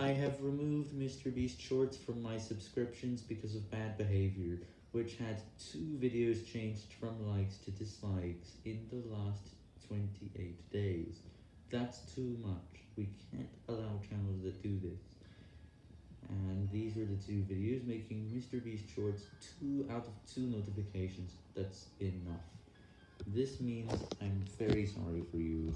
I have removed Mr. Beast Shorts from my subscriptions because of bad behavior, which had two videos changed from likes to dislikes in the last 28 days. That's too much, we can't allow channels that do this. And these were the two videos, making Mr. Beast Shorts 2 out of 2 notifications, that's enough. This means I'm very sorry for you.